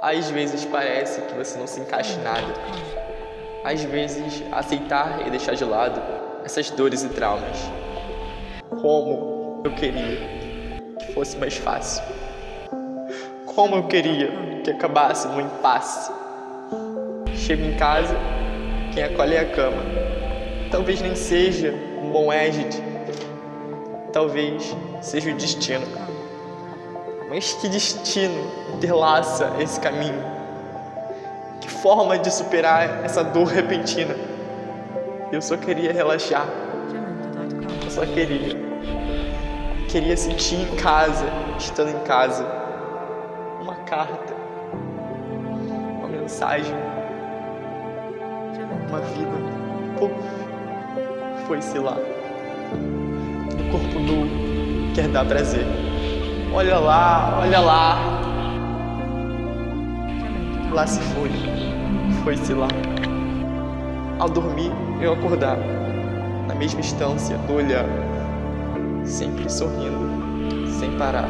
Às vezes parece que você não se encaixa em nada. Às vezes, aceitar e deixar de lado essas dores e traumas. Como eu queria que fosse mais fácil. Como eu queria que acabasse no impasse. Chego em casa, quem acolhe é a cama. Talvez nem seja um bom égide. Talvez seja o destino. Mas que destino interlaça esse caminho? Que forma de superar essa dor repentina? Eu só queria relaxar. Eu só queria. Queria sentir em casa, estando em casa. Uma carta. Uma mensagem. Uma vida. Puf. Foi-se lá. No corpo nu quer dar prazer. Olha lá, olha lá. Lá se foi. Foi-se lá. Ao dormir, eu acordava. Na mesma instância olhar. Sempre sorrindo, sem parar.